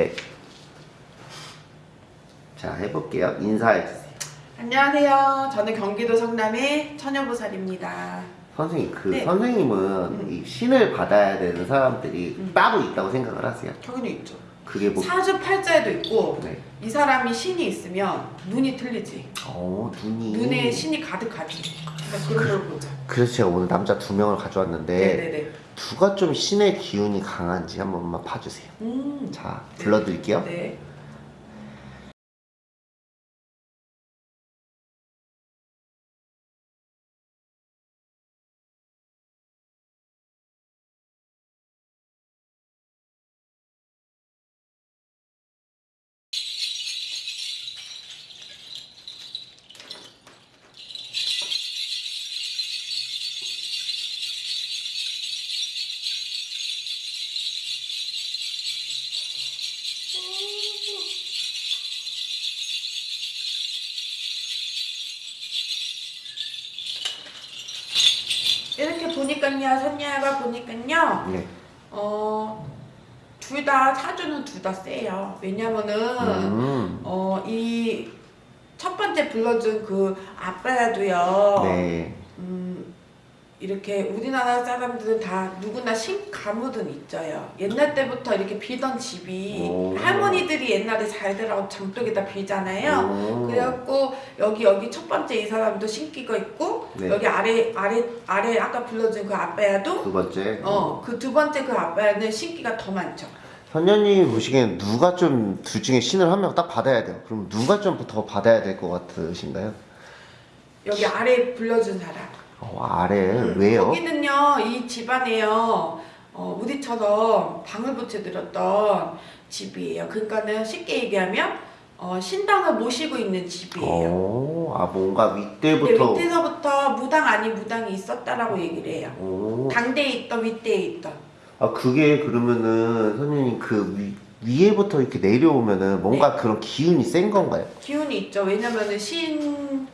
네. 자, 해볼게요. 인사해주세요. 안녕하세요. 저는 경기도 성남의 처녀보살입니다. 선생님, 그 네. 선생님은 이 신을 받아야 되는 사람들이 음. 따로 있다고 생각을 하세요? 당연히 있죠. 그게 뭐, 사주 팔자에도 있고 네. 이 사람이 신이 있으면 눈이 틀리지. 어, 눈이. 눈에 신이 가득하지. 그러니까 그런 걸 보자. 그래서 제가 오늘 남자 두 명을 가져왔는데, 네네네. 누가 좀 신의 기운이 강한지 한 번만 봐주세요. 음. 자, 불러드릴게요. 네. 이렇게 보니까요, 선녀가 보니까요, 네. 어, 둘다 사주는 둘 다 세요. 왜냐면은, 음. 어, 이 첫 번째 불러준 그 아빠야도요. 네. 음, 이렇게 우리나라 사람들은 다 누구나 신가무든 있어요. 옛날 때부터 이렇게 비던 집이 오. 할머니들이 옛날에 잘 되라고 장독에다 비잖아요. 오. 그래갖고 여기 여기 첫 번째 이 사람도 신기가 있고 네. 여기 아래 아래 아래 아까 불러준 그 아빠야도 두 번째. 어그 두 번째 그 아빠야는 신기가 더 많죠. 선녀님 보시기엔 누가 좀 둘 중에 신을 한 명 딱 받아야 돼요. 그럼 누가 좀 더 받아야 될 것 같으신가요? 여기 아래 불러준 사람. 어, 아래 음, 왜요? 거기는요 이 집안에요 어, 우리처럼 방을 붙여드렸던 집이에요. 그러니까는 쉽게 얘기하면 어, 신당을 모시고 있는 집이에요. 어, 아 뭔가 윗대부터. 밑에서부터 무당 아닌 무당이 있었다라고 얘기를 해요. 오. 당대에 있던 윗대에 있던. 아 그게 그러면은 선생님 그 위, 위에부터 이렇게 내려오면은 뭔가 네. 그런 기운이 센 건가요? 기운이 있죠. 왜냐면은 신줄이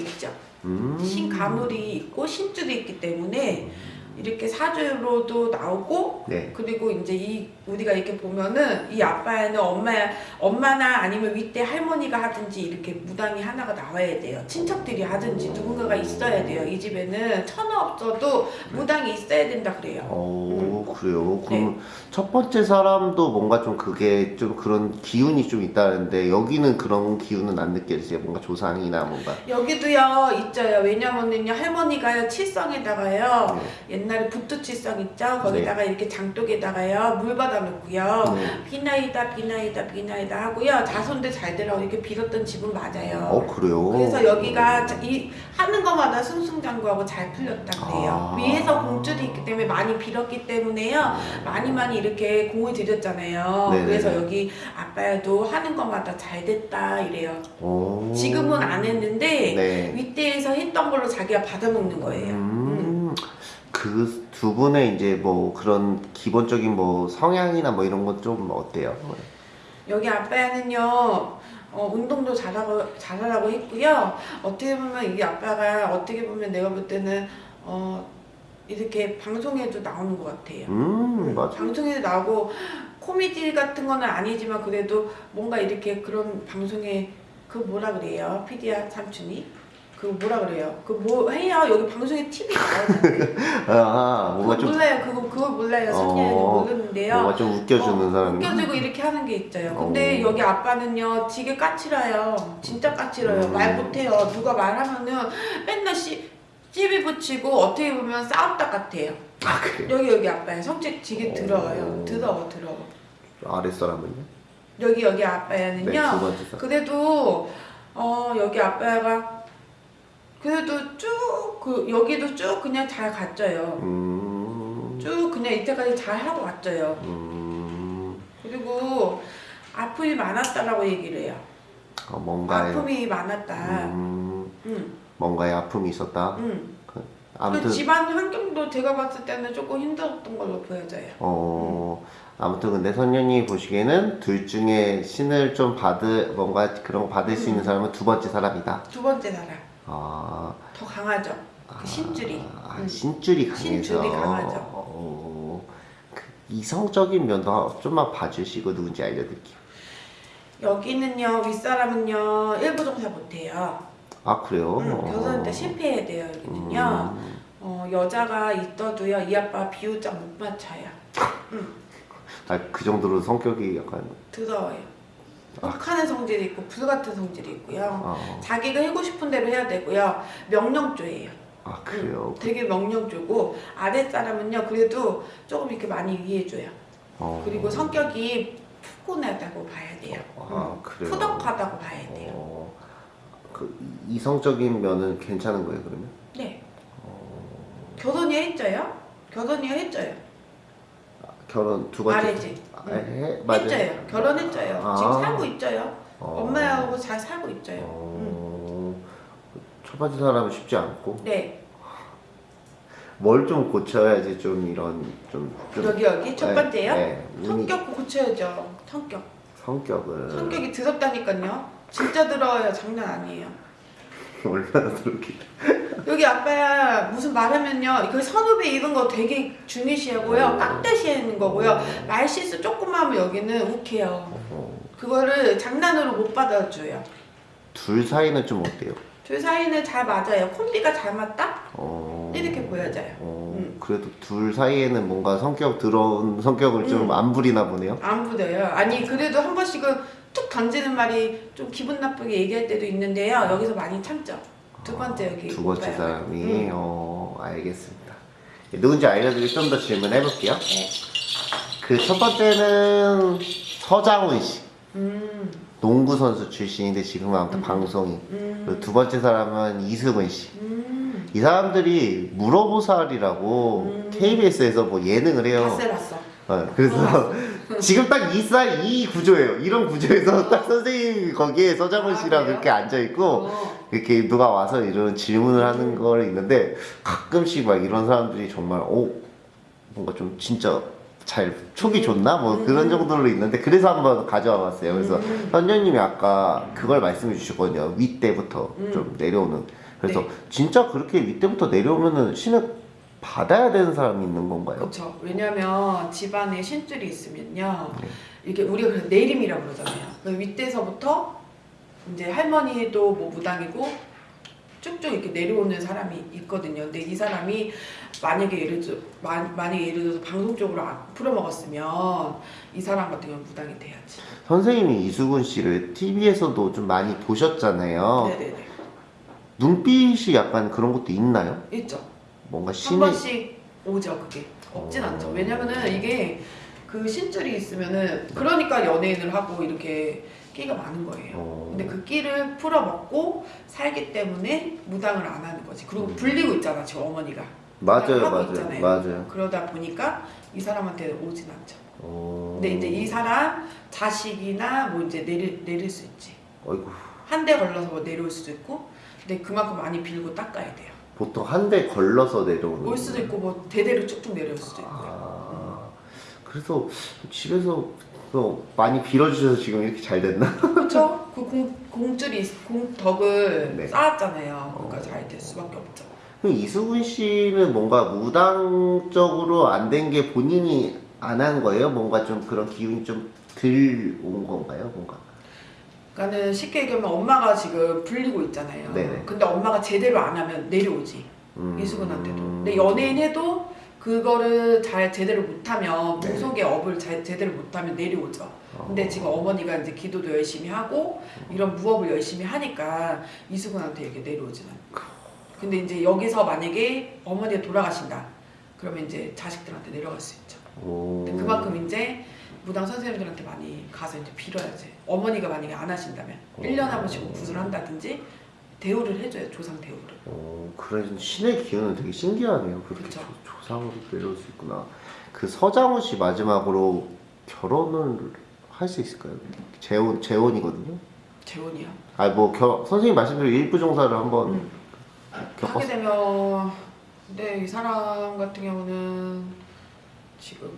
있죠. 음. 신가물이 있고 신줄이 있기 때문에 이렇게 사주로도 나오고 네. 그리고 이제 이 우리가 이렇게 보면은 이 아빠는 엄마 엄마나 아니면 윗대 할머니가 하든지 이렇게 무당이 하나가 나와야 돼요. 친척들이 하든지 누군가가 있어야 돼요. 이 집에는 천하 없어도 무당이 있어야 된다 그래요. 어 그래요. 네. 그럼 첫 번째 사람도 뭔가 좀 그게 좀 그런 기운이 좀 있다는데 여기는 그런 기운은 안 느껴지세요? 뭔가 조상이나 뭔가. 여기도요 있어요. 왜냐면은요 할머니가요 칠성에다가요 네. 옛날에 부뚜칠성 있죠. 거기다가 이렇게 장독에다가요 물받 아 놓고요. 네. 비나이다 비나이다 비나이다 하고요 자손들 잘 되라고 이렇게 빌었던 집은 맞아요. 어 그래요. 그래서 여기가 자- 이 하는 것마다 승승장구하고 잘 풀렸다 그래요. 아. 위에서 공줄이 있기 때문에 많이 빌었기 때문에요. 많이 많이 이렇게 공을 들였잖아요. 네네네. 그래서 여기 아빠도 하는 것마다 잘 됐다 이래요. 오. 지금은 안 했는데 네. 윗대에서 했던 걸로 자기가 받아먹는 거예요. 음, 그 두 분의 이제 뭐 그런 기본적인 뭐 성향이나 뭐 이런 건 좀 어때요? 여기 아빠는요 어, 운동도 잘하고 잘하라고 했고요. 어떻게 보면 이 아빠가 어떻게 보면 내가 볼 때는 어, 이렇게 방송에도 나오는 것 같아요. 음, 맞아. 방송에 나오고 코미디 같은 거는 아니지만 그래도 뭔가 이렇게 그런 방송에 그 뭐라 그래요? 피디야 삼촌이 그 뭐라 그래요? 그 뭐 해요? 여기 방송에 TV 나오는데 아, 뭔가 그거 좀 몰라요. 그거 그거 몰라요. 선녀는 어, 모르는데요. 뭔가 좀 웃겨주는 어, 사람이. 웃겨주고 이렇게 하는 게 있어요. 근데 어. 여기 아빠는요, 되게 까칠해요. 진짜 까칠해요. 음. 말 못해요. 누가 말하면은 맨날 씨, 찌비 붙이고 어떻게 보면 싸웠다 같아요. 아, 그래요? 여기 여기 아빠의 성격 되게 어. 더러워요. 더러워 더러워. 아랫사람은요? 여기 여기 네, 두 아빠야는요. 사람. 그래도 어 여기 아빠가 그래도 쭉 그 여기도 쭉 그냥 잘 갔져요. 음, 쭉 그냥 이때까지 잘 하고 왔져요. 음, 그리고 아픔이 많았다라고 얘기를 해요. 어, 뭔가에, 아픔이 많았다. 음, 응, 뭔가에 아픔이 있었다. 응. 그, 그 아무튼, 집안 환경도 제가 봤을 때는 조금 힘들었던 걸로 보여져요. 어, 아무튼 근데 선녀님 보시기에는 둘 중에 신을 좀 받을, 뭔가 그런 거 받을 수 음. 있는 사람은 두 번째 사람이다. 두 번째 사람 아, 더 강하죠. 그 신줄이. 아, 응. 신줄이 강해서. 신줄이 강하죠. 어, 그 이성적인 면도 좀만 봐주시고 누군지 알려드릴게요. 여기는요 윗사람은요 일부 종사 못해요. 아 그래요? 음, 결혼할 때 실패해야 돼요 여기는요. 음. 어, 여자가 있어도요 이 아빠 비율장 못 맞춰요. 아그 정도로 성격이 약간 더러워요. 혹하는 성질이 있고 불같은 성질이 있고요. 아, 자기가 하고 싶은 대로 해야 되고요. 명령조예요. 아 그래요. 되게 명령조고 아랫사람은요 그래도 조금 이렇게 많이 위해줘요. 어. 그리고 성격이 푸근하다고 봐야 돼요. 아 음, 그래요. 푸덕하다고 봐야 돼요. 어, 그 이성적인 면은 괜찮은 거예요 그러면? 네. 결혼이 했죠요? 결혼이 했죠요? 결혼 두 번째. 말해지. 아, 해 맞아요. 했죠요. 결혼했죠요. 아. 지금 살고 있죠요. 어. 엄마하고 잘 살고 있죠요. 음. 어, 첫 번째 사람은 쉽지 않고 네. 뭘 좀 고쳐야지 좀 이런 좀, 좀 여기 여기 첫 네, 번째요. 네, 운이- 성격 고쳐야죠. 성격. 성격을 성격이 더럽다니까요. 진짜 더러워요. 장난 아니에요. 얼마나 그렇게 여기 아빠야 무슨 말하면요 그 선후배 이런 거 되게 중요시하고요. 깍듯이하는 거고요. 말실수 조금만 하면 여기는 욱해요. 어, 그거를 장난으로 못 받아줘요. 둘 사이는 좀 어때요? 둘 사이는 잘 맞아요. 콤비가 잘 맞다? 어, 이렇게 보여져요. 어, 음. 그래도 둘 사이에는 뭔가 성격 들어온 성격을 좀 음. 안 부리나 보네요. 안 부려요. 아니 그래도 한 번씩은 툭 던지는 말이 좀 기분 나쁘게 얘기할 때도 있는데요. 여기서 많이 참죠 두 번째 여기 두 번째. 사람이 음. 어 알겠습니다. 누군지 알려드리고 좀 더 질문해 볼게요. 네. 그 첫 번째는 서장훈 씨. 음, 농구 선수 출신인데 지금은 아무튼 방송인. 음, 두 번째 사람은 이승훈 씨. 음. 이 사람들이 물어보살이라고 음. KBS에서 뭐 예능을 해요. 봤어요 봤어 어, 그래서 지금 딱 이 쌀 이 구조예요. 이런 구조에서 딱 선생님이 거기에 서장훈 아, 씨랑? 그렇게 앉아 있고 어. 이렇게 누가 와서 이런 질문을 하는 걸 있는데 가끔씩 막 이런 사람들이 정말 오 뭔가 좀 진짜 잘 촉이 좋나 뭐 그런 정도로 있는데 그래서 한번 가져와 봤어요. 그래서 음. 선녀님이 아까 그걸 말씀해 주셨거든요. 윗대부터 음. 좀 내려오는. 그래서 네. 진짜 그렇게 윗대부터 내려오면은 신을 받아야 되는 사람이 있는 건가요? 그렇죠. 왜냐면 집안에 신줄이 있으면요. 네. 이렇게 우리가 내림이라고 그러잖아요. 그 윗대서부터 이제 할머니도 뭐 무당이고 쭉쭉 이렇게 내려오는 사람이 있거든요. 근데 이 사람이 만약에 예를 들어 만, 만약에 예를 들어서 방송 쪽으로 안 풀어먹었으면 이 사람 같은 경우는 무당이 돼야지. 선생님이 이수근 씨를 TV에서도 좀 많이 보셨잖아요. 네네네. 눈빛이 약간 그런 것도 있나요? 있죠. 뭔가 한 신이 번씩 오죠 그게. 없진 어. 않죠. 왜냐면은 이게 그 신줄이 있으면은 그러니까 연예인을 하고 이렇게 끼가 많은 거예요. 어, 근데 그 끼를 풀어먹고 살기 때문에 무당을 안 하는 거지. 그리고 음. 불리고 있잖아 지금 어머니가. 맞아요, 맞아요, 있잖아요. 맞아요. 그러다 보니까 이 사람한테 오진 않죠. 어... 근데 이제 이 사람 자식이나 뭐 이제 내릴, 내릴 수 있지. 어이구, 한 대 걸러서 뭐 내려올 수도 있고 근데 그만큼 많이 빌고 닦아야 돼요 보통 한 대 걸러서 내려오는. 올 수도 있고 뭐 대대로 쭉쭉 내려올 수도 있고요 아, 그래서 집에서 또 많이 빌어주셔서 지금 이렇게 잘 됐나? 그렇죠. 그 공, 공줄이 공 덕을 네. 쌓았잖아요. 그러니까 어. 잘될 수밖에 없죠. 그럼 이수근 씨는 뭔가 무당적으로 안 된 게 본인이 안 한 거예요? 뭔가 좀 그런 기운이 좀 들 온 건가요? 뭔가? 그러니까는 쉽게 얘기하면 엄마가 지금 불리고 있잖아요. 네네. 근데 엄마가 제대로 안 하면 내려오지. 음, 이수근한테도. 근데 연예인 해도 그거를 잘 제대로 못하면 네. 무속의 업을 잘 제대로 못하면 내려오죠. 근데 어. 지금 어머니가 이제 기도도 열심히 하고 이런 무업을 열심히 하니까 이수근한테 이렇게 내려오진 않고. 근데 이제 여기서 만약에 어머니가 돌아가신다. 그러면 이제 자식들한테 내려갈 수 있죠. 그만큼 이제 무당 선생님들한테 많이 가서 이제 빌어야지. 어머니가 만약에 안 하신다면 어. 1년에 한 번씩 구슬 한다든지 대우를 해줘요. 조상 대우를. 어, 그래 신의 기운은 되게 신기하네요. 그렇게. 조- 조상으로 내려올 수 있구나. 그 서장훈 씨 마지막으로 결혼을 할 수 있을까요? 재혼 재혼이거든요. 재혼이요. 아뭐 선생님 말씀대로 일부 종사를 한번 음. 하게 겪었. 되면 근데 이 사람 같은 경우는 지금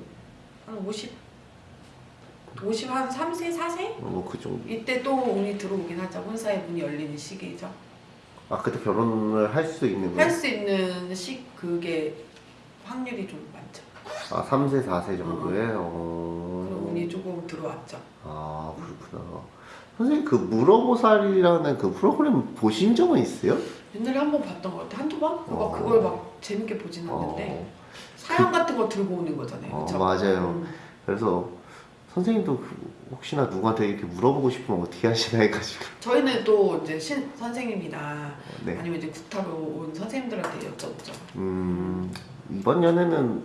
한 50, 50 한 3세, 4세? 뭐그 정도. 이때 또 운이 들어오긴 하죠. 혼사의 문이 열리는 시기죠. 아 그때 결혼을 할 수 있는 할 거예요? 수 있는 시 그게 확률이 좀 많죠. 아 3세 4세 정도에 그런 어... 운이 조금 들어왔죠. 아 그렇구나 선생님 그 물어보살이라는 그 프로그램 보신 적은 있어요? 옛날에 한 번 봤던 것 같아. 한두 번? 그거 어. 그걸 막 재밌게 보진 않는데 어, 사연 같은 거 들고 오는 거잖아요. 어, 그쵸? 맞아요. 음. 그래서 선생님도 그 혹시나 누구한테 이렇게 물어보고 싶으면 어떻게 하시나 해가지고 저희는 또 이제 신 선생님이나 네. 아니면 이제 구타로 온 선생님들한테 여쭤보죠. 음 이번 연애는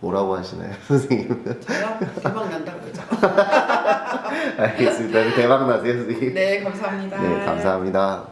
뭐라고 하시나요 선생님? 저요? 대박 난다 그러죠. 알겠습니다 대박 나세요 선생님 네, 감사합니다. 네 감사합니다